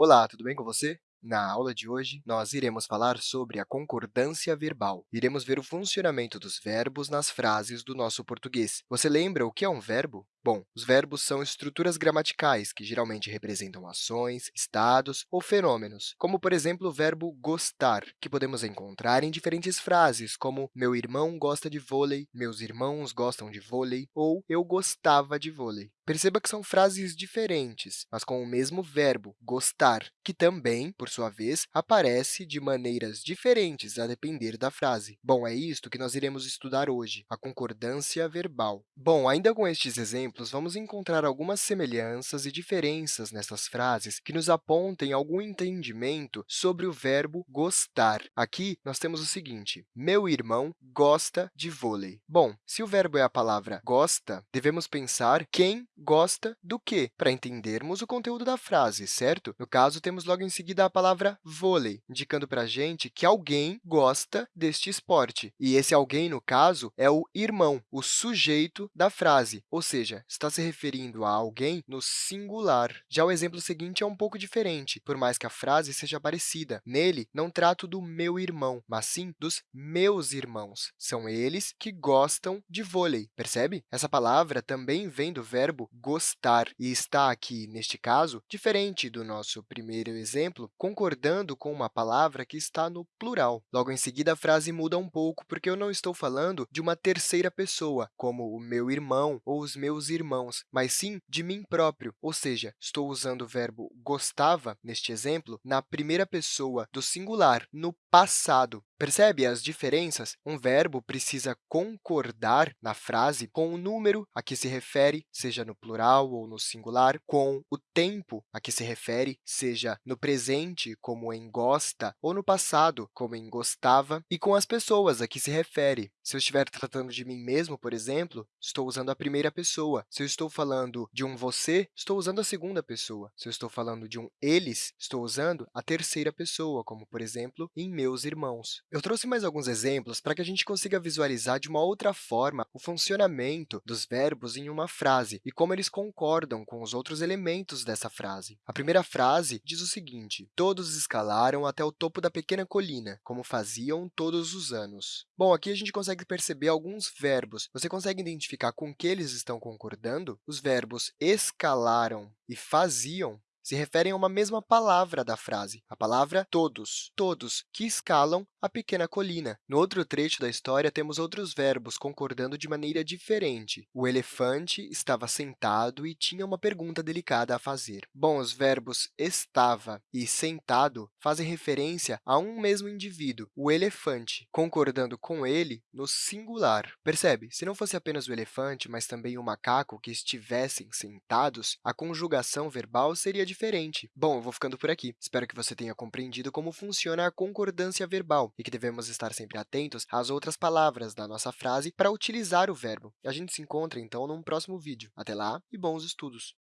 Olá, tudo bem com você? Na aula de hoje, nós iremos falar sobre a concordância verbal. Iremos ver o funcionamento dos verbos nas frases do nosso português. Você lembra o que é um verbo? Bom, os verbos são estruturas gramaticais que geralmente representam ações, estados ou fenômenos, como, por exemplo, o verbo gostar, que podemos encontrar em diferentes frases, como meu irmão gosta de vôlei, meus irmãos gostam de vôlei ou eu gostava de vôlei. Perceba que são frases diferentes, mas com o mesmo verbo, gostar, que também, por sua vez, aparece de maneiras diferentes a depender da frase. Bom, é isto que nós iremos estudar hoje, a concordância verbal. Bom, ainda com estes exemplos, vamos encontrar algumas semelhanças e diferenças nessas frases que nos apontem algum entendimento sobre o verbo gostar. Aqui, nós temos o seguinte, meu irmão gosta de vôlei. Bom, se o verbo é a palavra gosta, devemos pensar quem gosta do quê, para entendermos o conteúdo da frase, certo? No caso, temos logo em seguida a palavra vôlei, indicando para a gente que alguém gosta deste esporte. E esse alguém, no caso, é o irmão, o sujeito da frase, ou seja, está se referindo a alguém no singular. Já o exemplo seguinte é um pouco diferente, por mais que a frase seja parecida. Nele, não trato do meu irmão, mas sim dos meus irmãos. São eles que gostam de vôlei, percebe? Essa palavra também vem do verbo gostar, e está aqui, neste caso, diferente do nosso primeiro exemplo, concordando com uma palavra que está no plural. Logo em seguida, a frase muda um pouco, porque eu não estou falando de uma terceira pessoa, como o meu irmão ou os meus irmãos, mas sim de mim próprio, ou seja, estou usando o verbo gostava, neste exemplo, na primeira pessoa do singular, no passado. Percebe as diferenças? Um verbo precisa concordar na frase com o número a que se refere, seja no plural ou no singular, com o tempo a que se refere, seja no presente, como em gosta, ou no passado, como em gostava, e com as pessoas a que se refere. Se eu estiver tratando de mim mesmo, por exemplo, estou usando a primeira pessoa. Se eu estou falando de um você, estou usando a segunda pessoa. Se eu estou falando de um eles, estou usando a terceira pessoa, como, por exemplo, em meus irmãos. Eu trouxe mais alguns exemplos para que a gente consiga visualizar de uma outra forma o funcionamento dos verbos em uma frase e como eles concordam com os outros elementos dessa frase. A primeira frase diz o seguinte, todos escalaram até o topo da pequena colina, como faziam todos os anos. Bom, aqui a gente consegue perceber alguns verbos. Você consegue identificar com que eles estão concordando? Os verbos escalaram e faziam se referem a uma mesma palavra da frase, a palavra todos, todos que escalam a pequena colina. No outro trecho da história, temos outros verbos concordando de maneira diferente. O elefante estava sentado e tinha uma pergunta delicada a fazer. Bom, os verbos estava e sentado fazem referência a um mesmo indivíduo, o elefante, concordando com ele no singular. Percebe? Se não fosse apenas o elefante, mas também o macaco que estivessem sentados, a conjugação verbal seria diferente. Bom, eu vou ficando por aqui. Espero que você tenha compreendido como funciona a concordância e que devemos estar sempre atentos às outras palavras da nossa frase para utilizar o verbo. A gente se encontra, então, num próximo vídeo. Até lá e bons estudos!